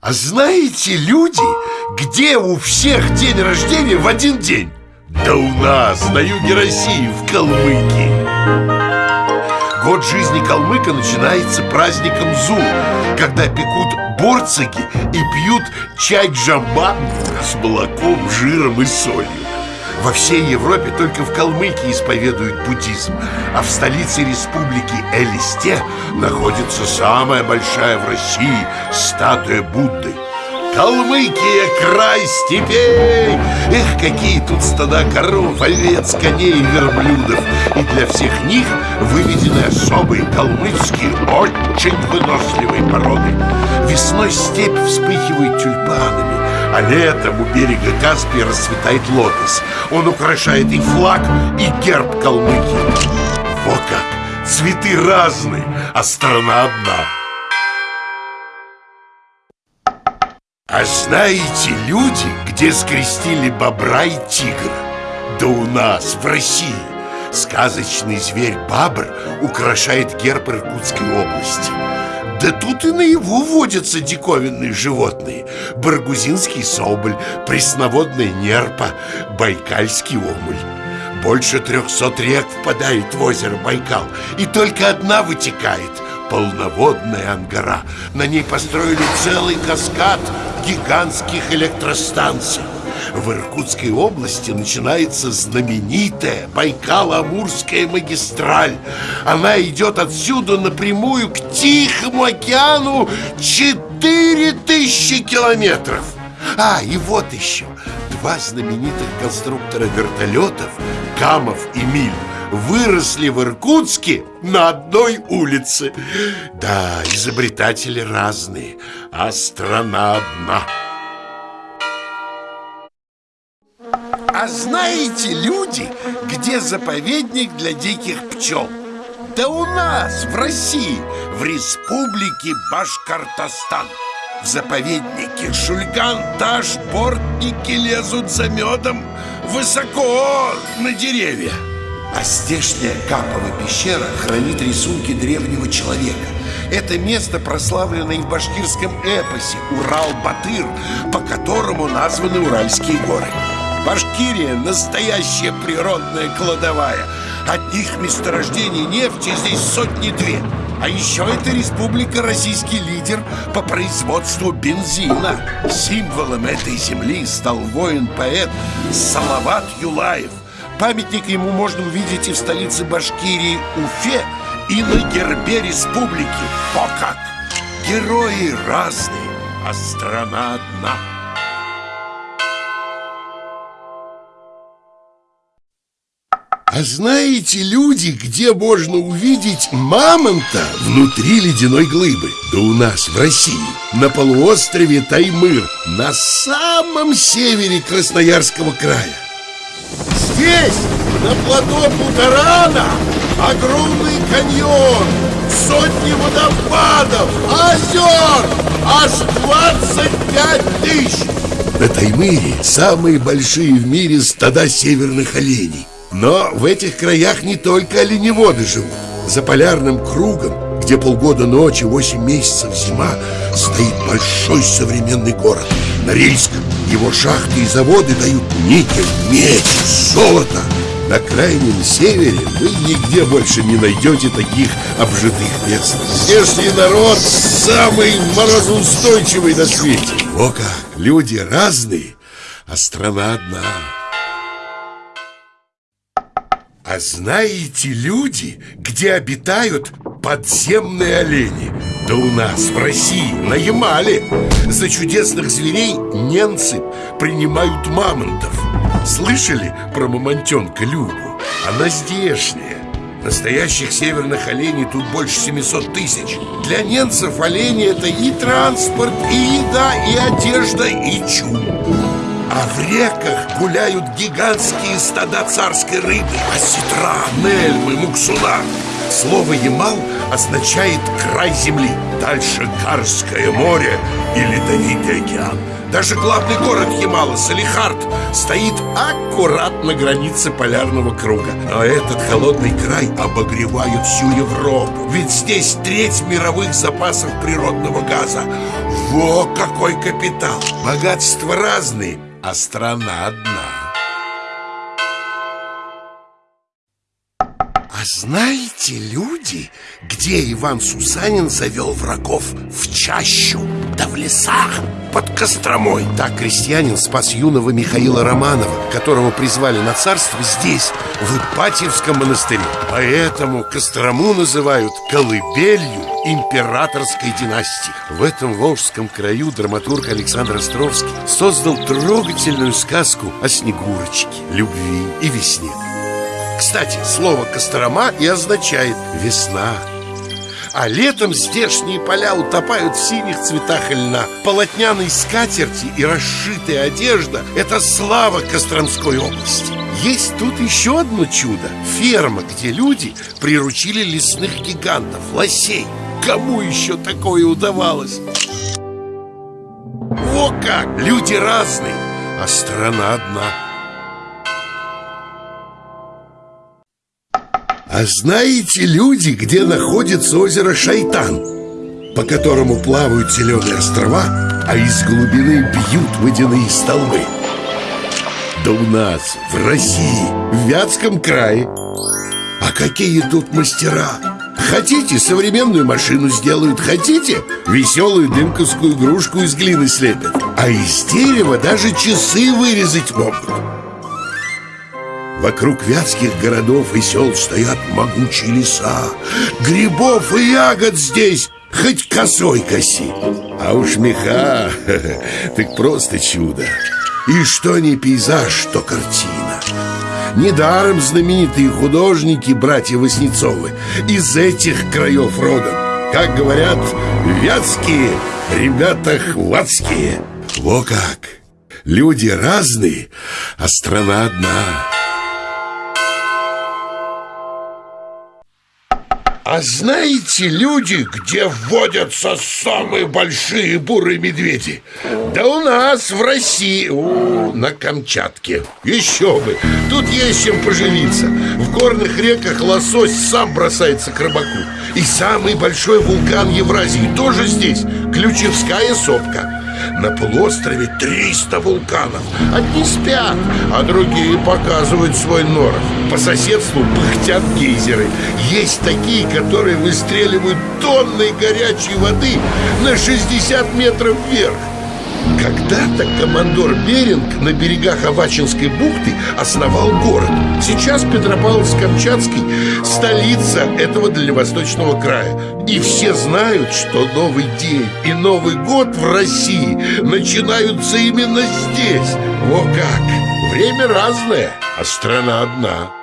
А знаете, люди, где у всех день рождения в один день? Да у нас, на юге России, в Калмыкии Год жизни калмыка начинается праздником Зул Когда пекут борцаги и пьют чай джамбан с молоком, жиром и солью во всей Европе только в Калмыкии исповедуют буддизм А в столице республики Элисте находится самая большая в России статуя Будды. Калмыкия, край степей! Эх, какие тут стада коров, овец, коней и верблюдов! И для всех них выведены особые калмыцкие, очень выносливые породы. Весной степь вспыхивает тюльпанами а летом у берега Каспия расцветает лотос. Он украшает и флаг, и герб Калмыкии. Во как! Цветы разные, а страна одна. А знаете, люди, где скрестили бобра и тигра? Да у нас, в России. Сказочный зверь бабр украшает герб Иркутской области да тут и наяву водятся диковинные животные. Баргузинский соболь, пресноводная нерпа, байкальский омуль. Больше трехсот рек впадает в озеро Байкал И только одна вытекает – полноводная Ангара. На ней построили целый каскад гигантских электростанций в Иркутской области начинается знаменитая Байкало-Амурская магистраль. Она идет отсюда напрямую к Тихому океану 4000 километров. А, и вот еще два знаменитых конструктора вертолетов Камов и Миль выросли в Иркутске на одной улице Да, изобретатели разные, а страна одна А знаете, люди, где заповедник для диких пчел? Да у нас, в России, в республике Башкортостан. В заповеднике Шульган-Таш-Бортники лезут за медом высоко на деревья. А здешняя Капова пещера хранит рисунки древнего человека. Это место прославлено и в башкирском эпосе Урал-Батыр По которому названы Уральские горы Башкирия – настоящая природная кладовая. Одних месторождений нефти здесь сотни-две А еще это республика российский лидер по производству бензина. Символом этой земли стал воин-поэт Салават Юлаев. Памятник ему можно увидеть и в столице Башкирии Уфе И на гербе республики. О как! Герои разные, а страна одна – А знаете, люди, где можно увидеть мамонта? Внутри ледяной глыбы? Да у нас, в России, на полуострове Таймыр, на самом севере Красноярского края. Здесь, на плато Путарана, огромный каньон, сотни водопадов, озер, аж 25 тысяч. На Таймыре самые большие в мире стада северных оленей но в этих краях не только оленеводы живут. За полярным кругом, где полгода ночи, восемь месяцев зима Стоит большой современный город. Норильск Его шахты и заводы дают никель, медь, золото. На крайнем севере вы нигде больше не найдете таких обжитых мест. Здешний народ самый морозоустойчивый на свете. О как, люди разные, а страна одна а знаете, люди, где обитают подземные олени? Да у нас, в России, на Ямале. За чудесных зверей немцы принимают мамонтов. Слышали про мамонтенка Любу? Она здешняя. Настоящих северных оленей тут больше 700 тысяч. Для немцев олени это и транспорт, и еда, и одежда, и чум а в реках гуляют гигантские стада царской рыбы. Осетра, нельмы, муксуна. Слово «ямал» означает край земли Дальше Карское море и Ледовитый океан. Даже главный город Ямала, Салихард, стоит аккурат на границе полярного круга. Но этот холодный край обогревает всю Европу. Ведь здесь треть мировых запасов природного газа. Во какой капитал! Богатства разные, а страна одна А знаете, люди, где Иван Сусанин завел врагов в чащу, да в лесах под Костромой? Так крестьянин спас юного Михаила Романова, которого призвали на царство здесь, в Ипатьевском монастыре. Поэтому Кострому называют колыбелью императорской династии. В этом волжском краю драматург Александр Островский создал трогательную сказку о Снегурочке, любви и весне. Кстати, слово «Кострома» и означает «весна». А летом здешние поля утопают в синих цветах льна Полотняной скатерти и расшитая одежда – это слава Костромской области Есть тут еще одно чудо – ферма, где люди приручили лесных гигантов, лосей Кому еще такое удавалось? О как! Люди разные, а страна одна – А знаете люди, где находится озеро Шайтан? По которому плавают зеленые острова, а из глубины бьют водяные столбы Да у нас, в России, в Вятском крае А какие тут мастера! Хотите, современную машину сделают Хотите, веселую дымковскую игрушку из глины слепят А из дерева даже часы вырезать могут Вокруг вятских городов и сел стоят могучие леса. Грибов и ягод здесь хоть косой коси. А уж меха, так просто чудо. И что не пейзаж, то картина. Недаром знаменитые художники, братья Васнецовы Из этих краев родом. Как говорят, вятские ребята хватские. Во как! Люди разные, а страна одна А знаете, люди, где вводятся самые большие бурые медведи? Да у нас в России, у, на Камчатке. Еще бы, тут есть чем поживиться В горных реках лосось сам бросается к рыбаку. И самый большой вулкан Евразии тоже здесь. Ключевская сопка на полуострове 300 вулканов. Одни спят, а другие показывают свой норов. По соседству пыхтят гейзеры. Есть такие, которые выстреливают тонны горячей воды на 60 метров вверх когда-то командор Беринг на берегах Авачинской бухты основал город. Сейчас Петропавловск-Камчатский – столица этого дальневосточного края. И все знают, что Новый день и Новый год в России начинаются именно здесь. О как! Время разное, а страна одна